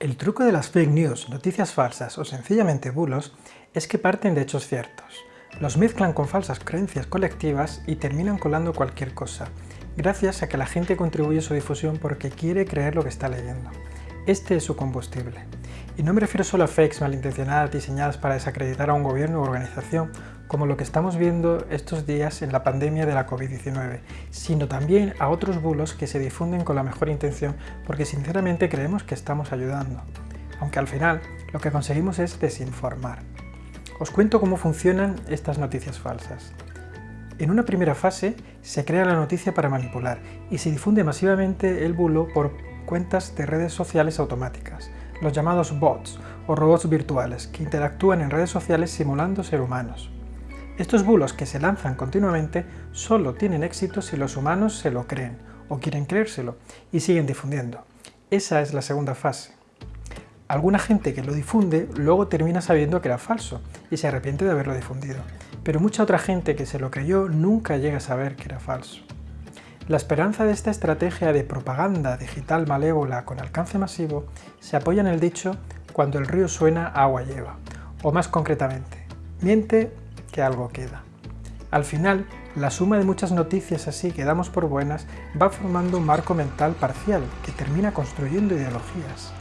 El truco de las fake news, noticias falsas o sencillamente bulos es que parten de hechos ciertos. Los mezclan con falsas creencias colectivas y terminan colando cualquier cosa, gracias a que la gente contribuye a su difusión porque quiere creer lo que está leyendo. Este es su combustible. Y no me refiero solo a fakes malintencionadas diseñadas para desacreditar a un gobierno u organización, como lo que estamos viendo estos días en la pandemia de la COVID-19, sino también a otros bulos que se difunden con la mejor intención porque sinceramente creemos que estamos ayudando, aunque al final lo que conseguimos es desinformar. Os cuento cómo funcionan estas noticias falsas. En una primera fase se crea la noticia para manipular y se difunde masivamente el bulo por cuentas de redes sociales automáticas, los llamados bots o robots virtuales que interactúan en redes sociales simulando ser humanos. Estos bulos que se lanzan continuamente solo tienen éxito si los humanos se lo creen o quieren creérselo y siguen difundiendo. Esa es la segunda fase. Alguna gente que lo difunde luego termina sabiendo que era falso y se arrepiente de haberlo difundido, pero mucha otra gente que se lo creyó nunca llega a saber que era falso. La esperanza de esta estrategia de propaganda digital malévola con alcance masivo se apoya en el dicho cuando el río suena agua lleva, o más concretamente, miente que algo queda. Al final, la suma de muchas noticias así que damos por buenas va formando un marco mental parcial que termina construyendo ideologías.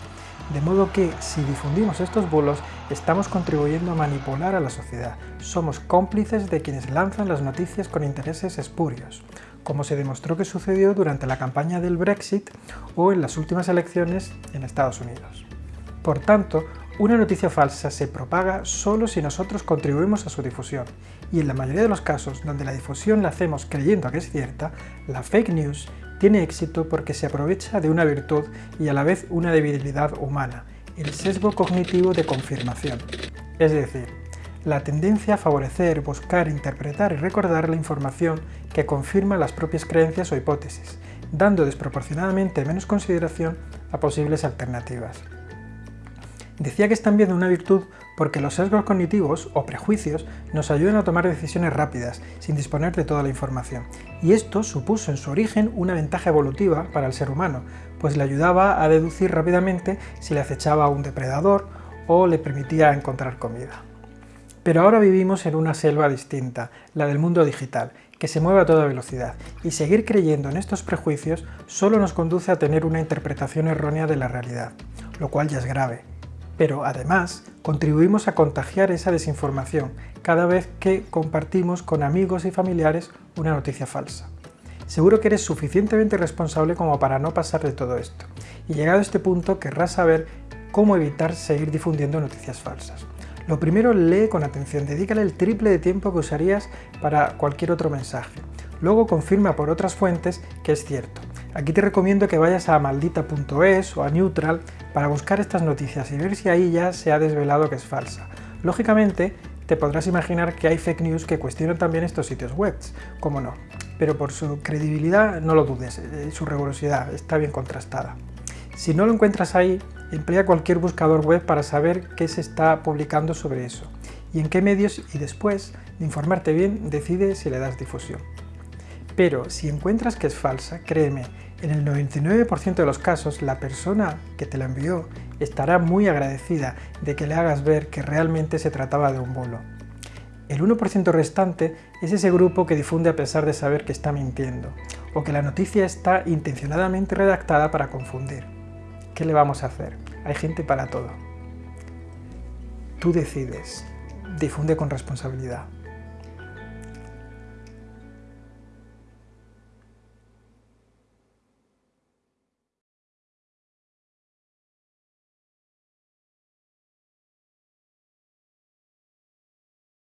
De modo que, si difundimos estos bulos, estamos contribuyendo a manipular a la sociedad. Somos cómplices de quienes lanzan las noticias con intereses espurios, como se demostró que sucedió durante la campaña del Brexit o en las últimas elecciones en Estados Unidos. Por tanto, una noticia falsa se propaga solo si nosotros contribuimos a su difusión, y en la mayoría de los casos donde la difusión la hacemos creyendo que es cierta, la fake news tiene éxito porque se aprovecha de una virtud y a la vez una debilidad humana, el sesgo cognitivo de confirmación. Es decir, la tendencia a favorecer, buscar, interpretar y recordar la información que confirma las propias creencias o hipótesis, dando desproporcionadamente menos consideración a posibles alternativas. Decía que es también una virtud porque los sesgos cognitivos o prejuicios nos ayudan a tomar decisiones rápidas, sin disponer de toda la información. Y esto supuso en su origen una ventaja evolutiva para el ser humano, pues le ayudaba a deducir rápidamente si le acechaba un depredador o le permitía encontrar comida. Pero ahora vivimos en una selva distinta, la del mundo digital, que se mueve a toda velocidad, y seguir creyendo en estos prejuicios solo nos conduce a tener una interpretación errónea de la realidad, lo cual ya es grave pero además contribuimos a contagiar esa desinformación cada vez que compartimos con amigos y familiares una noticia falsa. Seguro que eres suficientemente responsable como para no pasar de todo esto, y llegado a este punto querrás saber cómo evitar seguir difundiendo noticias falsas. Lo primero, lee con atención, dedícale el triple de tiempo que usarías para cualquier otro mensaje. Luego confirma por otras fuentes que es cierto. Aquí te recomiendo que vayas a maldita.es o a Neutral para buscar estas noticias y ver si ahí ya se ha desvelado que es falsa. Lógicamente, te podrás imaginar que hay fake news que cuestionan también estos sitios web, como no, pero por su credibilidad no lo dudes, eh, su rigurosidad está bien contrastada. Si no lo encuentras ahí, emplea cualquier buscador web para saber qué se está publicando sobre eso y en qué medios y después de informarte bien decide si le das difusión. Pero si encuentras que es falsa, créeme, en el 99% de los casos la persona que te la envió estará muy agradecida de que le hagas ver que realmente se trataba de un bulo. El 1% restante es ese grupo que difunde a pesar de saber que está mintiendo, o que la noticia está intencionadamente redactada para confundir. ¿Qué le vamos a hacer? Hay gente para todo. Tú decides. Difunde con responsabilidad.